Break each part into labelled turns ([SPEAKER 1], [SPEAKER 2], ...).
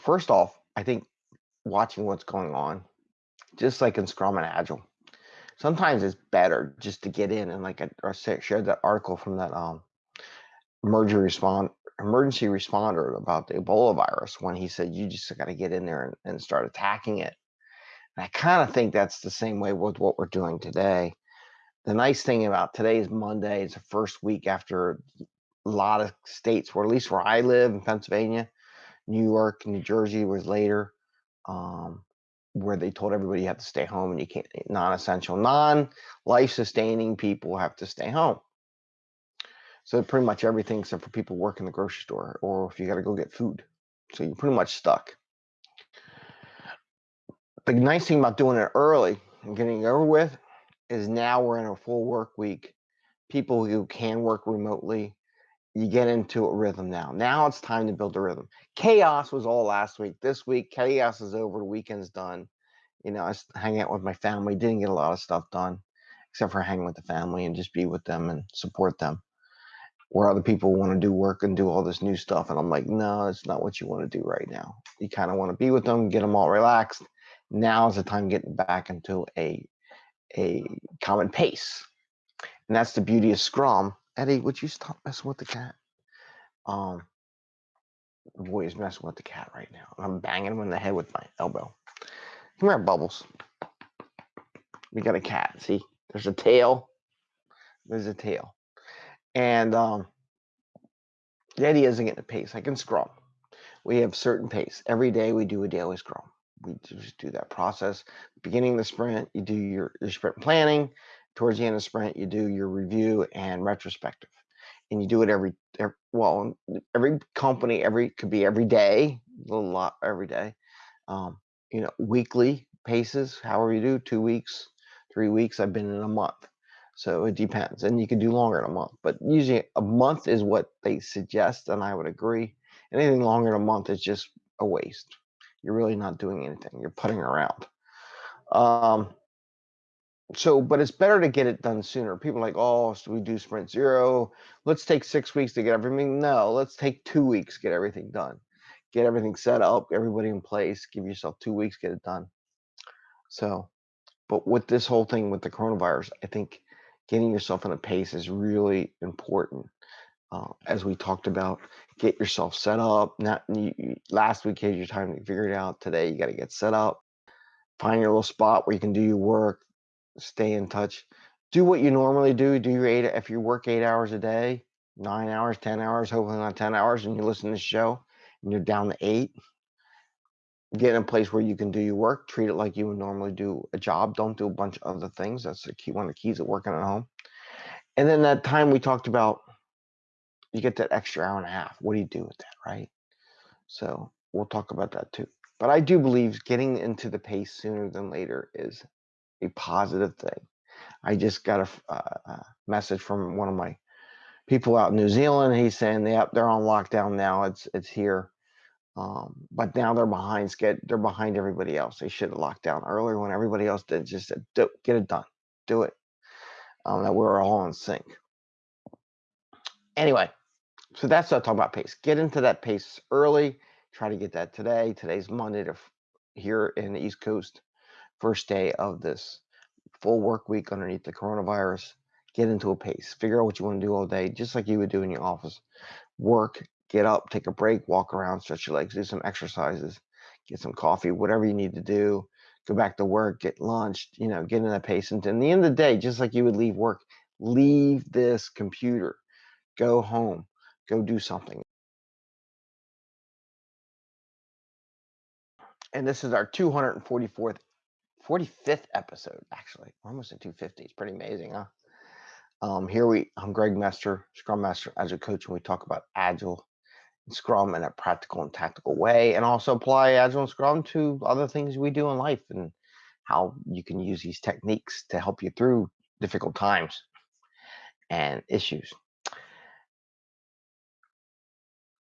[SPEAKER 1] First off, I think watching what's going on, just like in Scrum and Agile, sometimes it's better just to get in and like I, I shared that article from that um emergency respond emergency responder about the Ebola virus when he said you just got to get in there and, and start attacking it. And I kind of think that's the same way with what we're doing today. The nice thing about today is Monday. It's the first week after a lot of states, where at least where I live in Pennsylvania, New York, New Jersey was later, um, where they told everybody you have to stay home and you can't non-essential, non-life sustaining people have to stay home. So pretty much everything except for people work in the grocery store or if you got to go get food. So you're pretty much stuck. The nice thing about doing it early and getting it over with is now we're in a full work week. People who can work remotely, you get into a rhythm now. Now it's time to build a rhythm. Chaos was all last week. This week, chaos is over. Weekend's done. You know, I was hanging out with my family, didn't get a lot of stuff done, except for hanging with the family and just be with them and support them. Where other people want to do work and do all this new stuff. And I'm like, no, it's not what you want to do right now. You kind of want to be with them, get them all relaxed. Now is the time getting back into a a common pace. And that's the beauty of Scrum. Eddie, would you stop messing with the cat? Um, the boy is messing with the cat right now. I'm banging him in the head with my elbow. Come here, Bubbles. We got a cat. See, there's a tail. There's a tail. And um, idea isn't getting a pace. I can Scrum. We have certain pace. Every day we do a daily Scrum we just do that process. Beginning the sprint, you do your, your sprint planning. Towards the end of sprint, you do your review and retrospective. And you do it every, every well, every company, every could be every day, a lot every day. Um, you know, weekly paces, however you do, two weeks, three weeks. I've been in a month. So it depends. And you can do longer than a month, but usually a month is what they suggest, and I would agree. Anything longer than a month is just a waste you're really not doing anything. You're putting around. Um, so, but it's better to get it done sooner. People are like, oh, so we do sprint zero. Let's take six weeks to get everything. No, let's take two weeks, get everything done. Get everything set up, everybody in place, give yourself two weeks, get it done. So, but with this whole thing with the coronavirus, I think getting yourself in a pace is really important uh, as we talked about, get yourself set up. Not you, last week is your time to figure it out. Today you got to get set up. Find your little spot where you can do your work. Stay in touch. Do what you normally do. Do your eight. If you work eight hours a day, nine hours, ten hours, hopefully not ten hours, and you listen to the show, and you're down to eight. Get in a place where you can do your work. Treat it like you would normally do a job. Don't do a bunch of other things. That's the key. One of the keys of working at home. And then that time we talked about you get that extra hour and a half. What do you do with that, right? So we'll talk about that too. But I do believe getting into the pace sooner than later is a positive thing. I just got a, a message from one of my people out in New Zealand. He's saying they they're on lockdown now. It's it's here, um, but now they're behind. Get they're behind everybody else. They should have locked down earlier when everybody else did. Just said, get it done, do it. Um, that we're all in sync. Anyway, so that's what I'm talking about pace. Get into that pace early. Try to get that today. Today's Monday to here in the East Coast, first day of this full work week underneath the coronavirus. Get into a pace. Figure out what you want to do all day, just like you would do in your office. Work, get up, take a break, walk around, stretch your legs, do some exercises, get some coffee, whatever you need to do. Go back to work, get lunch, you know, get in that pace. And in the end of the day, just like you would leave work, leave this computer, go home go do something. And this is our 244th, 45th episode, actually. We're almost at 250. It's pretty amazing, huh? Um, here we, I'm Greg Mester, Scrum Master, Agile Coach, and we talk about Agile and Scrum in a practical and tactical way, and also apply Agile and Scrum to other things we do in life and how you can use these techniques to help you through difficult times and issues.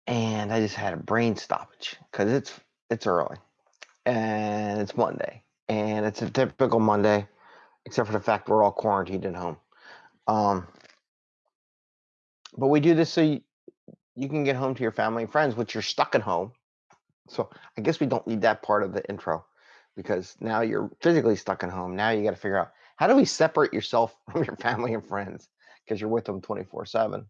[SPEAKER 1] and I just had a brain stoppage because it's it's early and it's Monday and it's a typical Monday, except for the fact we're all quarantined at home. Um, but we do this so you, you can get home to your family and friends, which you're stuck at home. So I guess we don't need that part of the intro because now you're physically stuck at home. Now you got to figure out how do we separate yourself from your family and friends because you're with them 24 7.